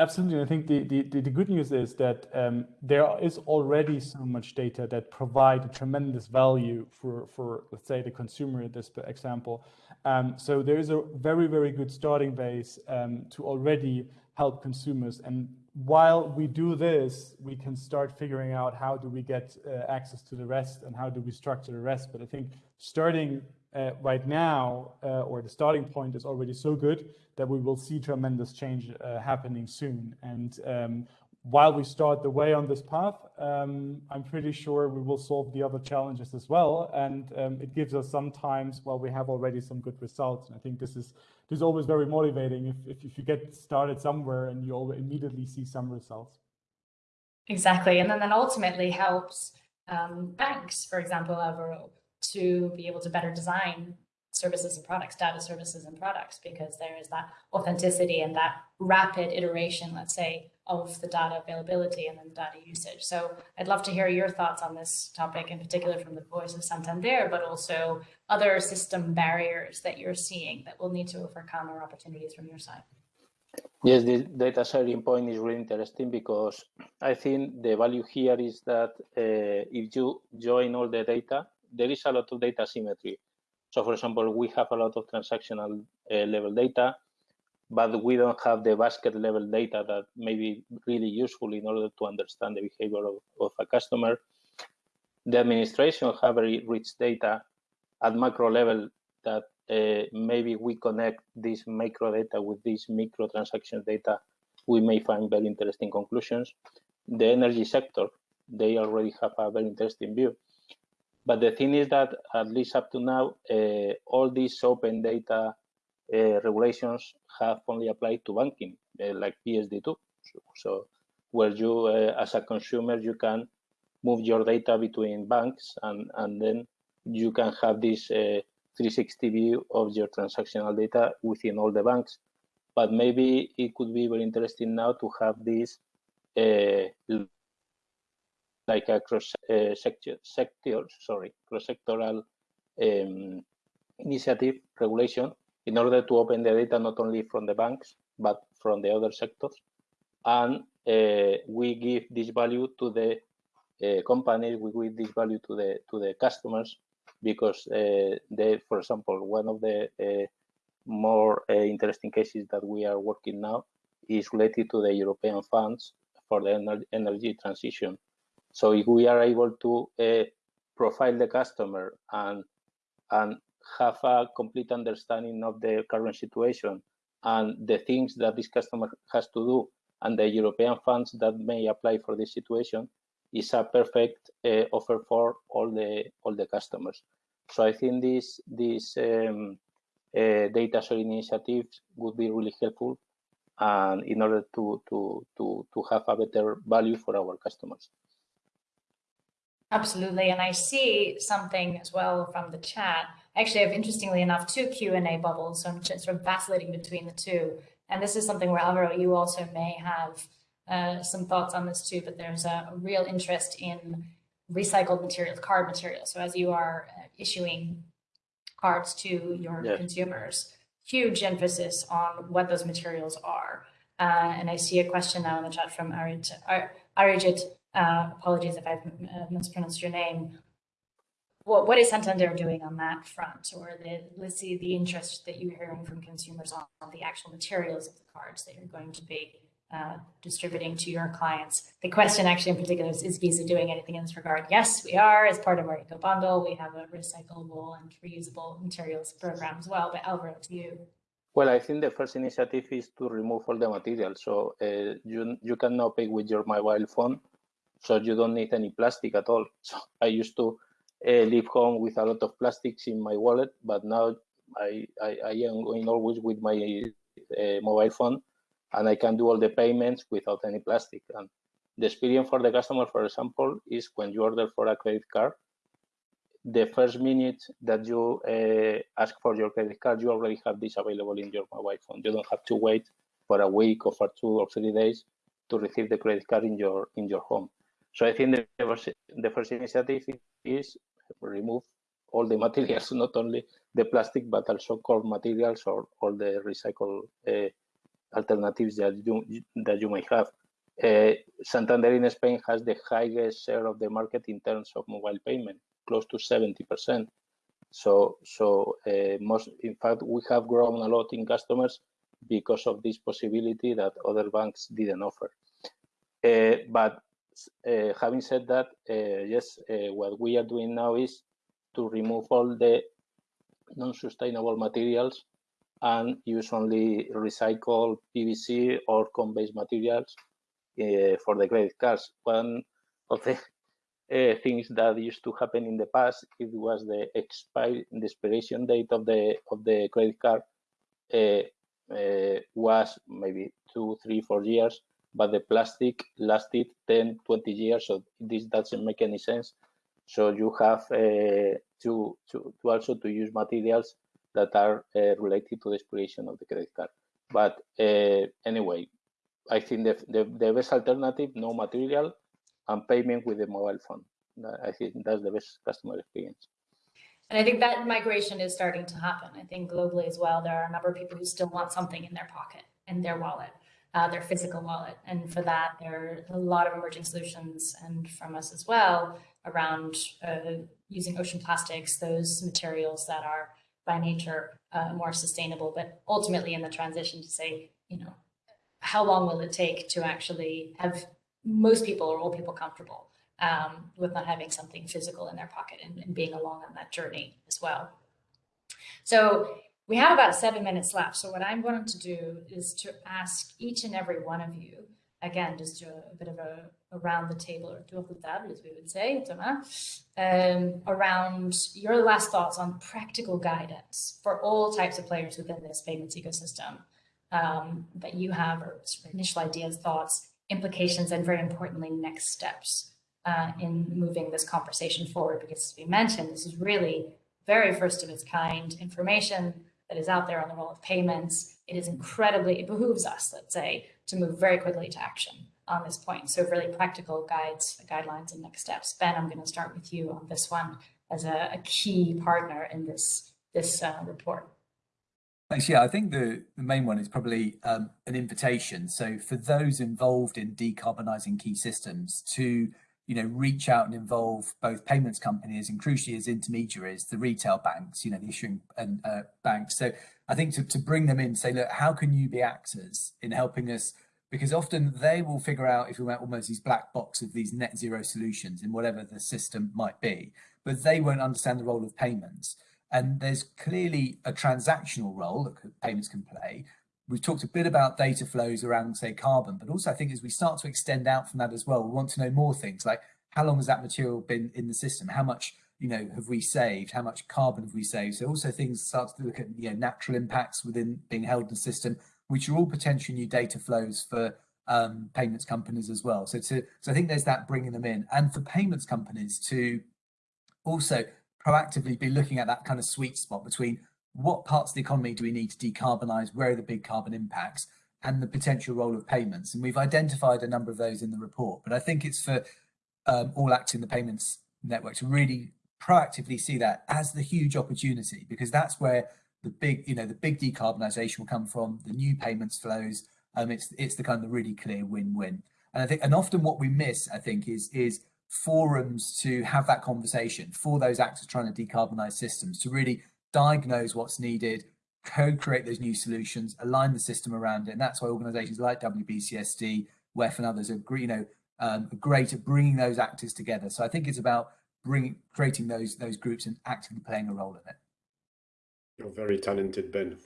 Absolutely. I think the, the, the good news is that um, there is already so much data that provide a tremendous value for, for let's say, the consumer in this example. Um, so there is a very, very good starting base um, to already help consumers. And while we do this, we can start figuring out how do we get uh, access to the rest and how do we structure the rest. But I think starting uh, right now, uh, or the starting point is already so good that we will see tremendous change uh, happening soon. And um, while we start the way on this path, um, I'm pretty sure we will solve the other challenges as well. And um, it gives us sometimes, well, we have already some good results. And I think this is this is always very motivating if, if, if you get started somewhere and you immediately see some results. Exactly. And then that ultimately helps um, banks, for example, Alvaro, to be able to better design services and products, data services and products, because there is that authenticity and that rapid iteration, let's say, of the data availability and then the data usage. So I'd love to hear your thoughts on this topic, in particular from the voice of Santander, but also other system barriers that you're seeing that we'll need to overcome or opportunities from your side. Yes, the data sharing point is really interesting because I think the value here is that uh, if you join all the data, there is a lot of data symmetry. So for example, we have a lot of transactional uh, level data, but we don't have the basket level data that may be really useful in order to understand the behavior of, of a customer. The administration have very rich data at macro level that uh, maybe we connect this micro data with this micro transaction data, we may find very interesting conclusions. The energy sector, they already have a very interesting view. But the thing is that at least up to now, uh, all these open data uh, regulations have only applied to banking, uh, like PSD2. So, so where you, uh, as a consumer, you can move your data between banks and, and then you can have this uh, 360 view of your transactional data within all the banks. But maybe it could be very interesting now to have this uh, like a cross uh, sector, sector, sorry, cross-sectoral um, initiative regulation in order to open the data not only from the banks but from the other sectors, and uh, we give this value to the uh, companies, we give this value to the to the customers, because they, for example, one of the more interesting cases that we are working now is related to the European funds for the energy transition. So if we are able to uh, profile the customer and and have a complete understanding of the current situation and the things that this customer has to do and the European funds that may apply for this situation, is a perfect uh, offer for all the all the customers. So I think this this um, uh, data sharing initiatives would be really helpful, and in order to to to to have a better value for our customers. Absolutely, and I see something as well from the chat. Actually, I have interestingly enough two Q and A bubbles, so I'm just sort of vacillating between the two. And this is something where Alvaro, you also may have uh, some thoughts on this too, but there's a, a real interest in recycled materials, card materials. So as you are uh, issuing cards to your yeah. consumers, huge emphasis on what those materials are. Uh, and I see a question now in the chat from Arijit. Arijit, uh, apologies if I've uh, mispronounced your name. What, what is Santander doing on that front? Or the, let's see the interest that you're hearing from consumers on, on the actual materials of the cards that you're going to be uh, distributing to your clients. The question actually in particular is, is Visa doing anything in this regard? Yes, we are. As part of our Eco Bundle, we have a recyclable and reusable materials program as well. But Alvaro, to you. Well, I think the first initiative is to remove all the materials. So uh, you, you can now pay with your mobile phone, so you don't need any plastic at all. [laughs] So I used to uh, leave home with a lot of plastics in my wallet, but now I, I, I am going always with my uh, mobile phone and I can do all the payments without any plastic. And the experience for the customer, for example, is when you order for a credit card, the first minute that you uh, ask for your credit card, you already have this available in your mobile phone. You don't have to wait for a week or for two or three days to receive the credit card in your in your home. So I think the first, the first initiative is remove all the [laughs] materials, not only the plastic, but also core materials or all the recycled uh, alternatives that you that you may have. Uh, Santander in Spain has the highest share of the market in terms of mobile payment, close to 70%. So, so uh, most, in fact, we have grown a lot in customers because of this possibility that other banks didn't offer. Uh, but having said that, uh, yes, uh, what we are doing now is to remove all the non-sustainable materials and use only recycled PVC or cone-based materials uh, for the credit cards. One of the uh, things that used to happen in the past it was the expire the expiration date of the of the credit card uh, was maybe two three four years but the plastic lasted 10 20 years so this doesn't make any sense so you have uh, to, to to also to use materials that are uh, related to the expiration of the credit card but uh, anyway i think the, the the best alternative no material and payment with the mobile phone. I think that's the best customer experience. And I think that migration is starting to happen. I think globally as well, there are a number of people who still want something in their pocket, and their wallet, uh, their physical wallet. And for that, there are a lot of emerging solutions and from us as well around uh, using ocean plastics, those materials that are by nature uh, more sustainable, but ultimately in the transition to say, you know, how long will it take to actually have most people or all people comfortable um, with not having something physical in their pocket and, and, being along on that journey as well. So we have about seven minutes left. So what I'm going to do is to ask each and every one of you, again, just a, a bit of a around the table or tour de table, as we would say, um, around your last thoughts on practical guidance for all types of players within this payments ecosystem um, that you have or initial ideas, thoughts, implications, and very importantly, next steps uh, in moving this conversation forward. Because as we mentioned, this is really very first of its kind information that is out there on the role of payments. It is incredibly, it behooves us, let's say, to move very quickly to action on this point. So really practical guides, guidelines, and next steps. Ben, I'm going to start with you on this one as a, a key partner in this, this uh, report. Thanks. Yeah, I think the, the main one is probably um, an invitation. So for those involved in decarbonising key systems to you know reach out and involve both payments companies and crucially as intermediaries, the retail banks, you know, the issuing and uh, banks. So I think to, to bring them in, say, look, how can you be actors in helping us? Because often they will figure out if we want almost these black box of these net zero solutions in whatever the system might be, but they won't understand the role of payments. And there's clearly a transactional role that payments can play. We've talked a bit about data flows around, say, carbon, but also I think as we start to extend out from that as well, we want to know more things like how long has that material been in the system? How much, you know, have we saved? How much carbon have we saved? So also things start to look at, you know, natural impacts within being held in the system, which are all potential new data flows for um, payments companies as well. So to, so I think there's that bringing them in and for payments companies to also proactively be looking at that kind of sweet spot between what parts of the economy do we need to decarbonize, where are the big carbon impacts, and the potential role of payments. And we've identified a number of those in the report, but I think it's for um, all acting the payments network to really proactively see that as the huge opportunity, because that's where the big, you know, the big decarbonisation will come from, the new payments flows. Um, it's it's the kind of the really clear win-win. And I think, and often what we miss, I think, is is forums to have that conversation for those actors trying to decarbonize systems to really diagnose what's needed, co-create those new solutions, align the system around it. And that's why organizations like WBCSD, WEF and others are, you know, um, are great at bringing those actors together. So I think it's about bringing, creating those, those groups and actively playing a role in it. You're very talented, Ben.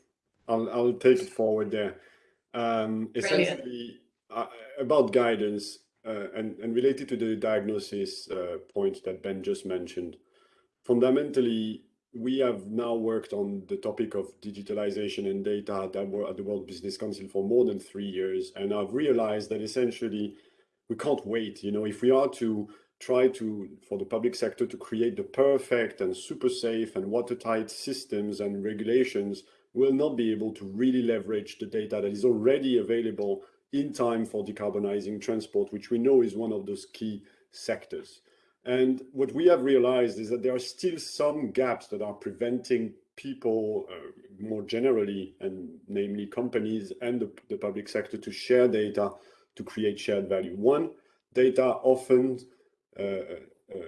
I'll, I'll take it forward there. Um, essentially, uh, about guidance, uh, and, and related to the diagnosis uh, point that Ben just mentioned, fundamentally, we have now worked on the topic of digitalization and data at the World Business Council for more than three years. And I've realized that essentially we can't wait. You know, if we are to try to, for the public sector to create the perfect and super safe and watertight systems and regulations, we'll not be able to really leverage the data that is already available in time for decarbonizing transport, which we know is one of those key sectors. And what we have realized is that there are still some gaps that are preventing people uh, more generally, and namely companies and the, the, public sector to share data to create shared value. One, data often, uh, uh,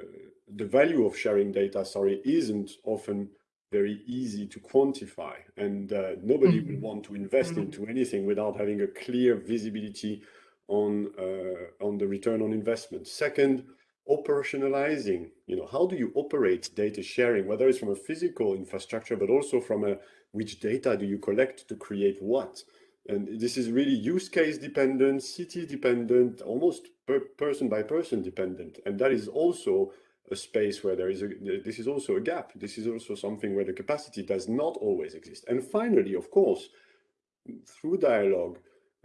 the value of sharing data, sorry, isn't often very easy to quantify and uh, nobody mm -hmm. will want to invest mm -hmm. into anything without having a clear visibility on uh, on the return on investment second operationalizing you know how do you operate data sharing whether it's from a physical infrastructure but also from a which data do you collect to create what And this is really use case dependent, city dependent, almost per person by person dependent. And that is also a space where there is a, this is also a gap. This is also something where the capacity does not always exist. And finally, of course, through dialogue,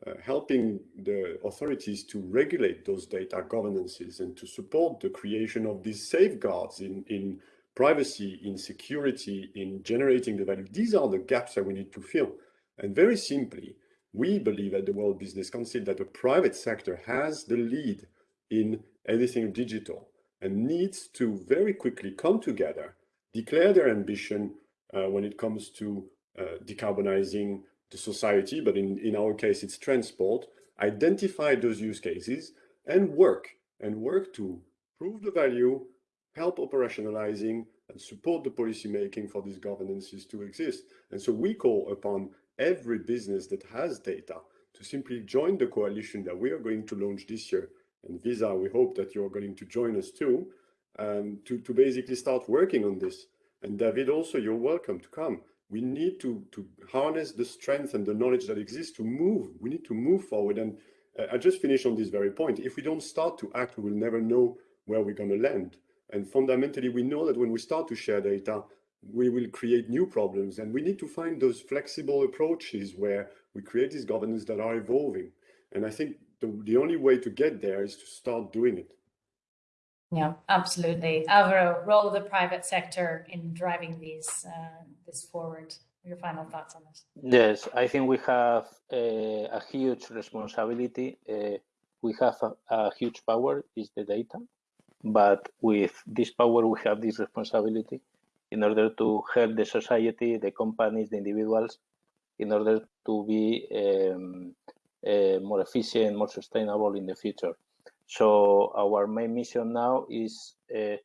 uh, helping the authorities to regulate those data governances and to support the creation of these safeguards in, in privacy, in security, in generating the value. These are the gaps that we need to fill. And very simply, we believe at the World Business Council that the private sector has the lead in everything digital and needs to very quickly come together, declare their ambition uh, when it comes to uh, decarbonizing the society, but in, in our case, it's transport, identify those use cases and work, and work to prove the value, help operationalizing, and support the policy making for these governances to exist. And so we call upon every business that has data to simply join the coalition that we are going to launch this year and Visa, we hope that you're going to join us too, um, to, to basically start working on this. And David, also, you're welcome to come. We need to, to harness the strength and the knowledge that exists to move. We need to move forward. And uh, I just finish on this very point. If we don't start to act, we will never know where we're going to land. And fundamentally, we know that when we start to share data, we will create new problems. And we need to find those flexible approaches where we create these governance that are evolving. And I think the, the only way to get there is to start doing it. Yeah, absolutely. Alvaro, role of the private sector in driving these uh, this forward. Your final thoughts on this? Yes, I think we have a, a huge responsibility. Uh, we have a, a, huge power, is the data, but with this power, we have this responsibility in order to help the society, the companies, the individuals, in order to be um, uh, more efficient, more sustainable in the future. So our main mission now is uh,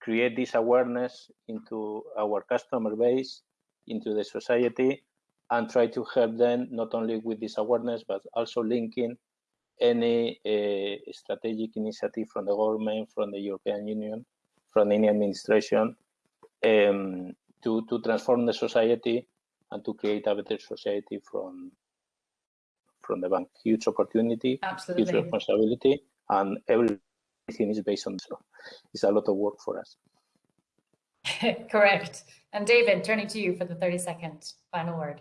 create this awareness into our customer base, into the society, and try to help them not only with this awareness, but also linking any uh, strategic initiative from the government, from the European Union, from any administration, um, to, to transform the society and to create a better society from from the bank. Huge opportunity, Absolutely. huge responsibility, and everything is based on so it's a lot of work for us. [laughs] Correct. And David, turning to you for the 30 second final word.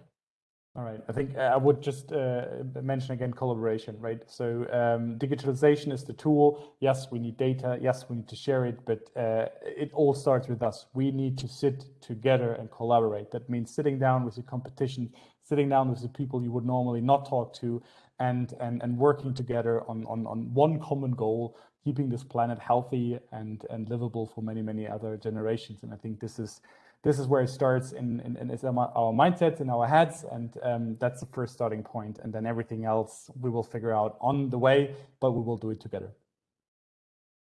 All right. I think uh, I would just uh, mention again collaboration, right? So um, digitalization is the tool. Yes, we need data. Yes, we need to share it, but uh, it all starts with us. We need to sit together and collaborate. That means sitting down with the competition, sitting down with the people you would normally not talk to, and and and working together on on on one common goal, keeping this planet healthy and and livable for many many other generations. And I think this is this is where it starts in, in, in our mindsets, in our heads, and um, that's the first starting point. And then everything else we will figure out on the way, but we will do it together.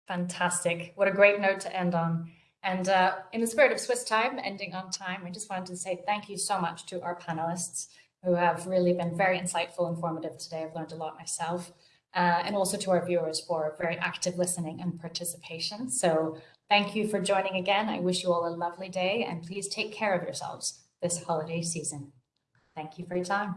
Fantastic. What a great note to end on. And uh, in the spirit of Swiss time, ending on time, I just wanted to say thank you so much to our panelists who have really been very insightful, and informative today. I've learned a lot myself. Uh, and also to our viewers for very active listening and participation. So Thank you for joining again. I wish you all a lovely day and please take care of yourselves this holiday season. Thank you for your time.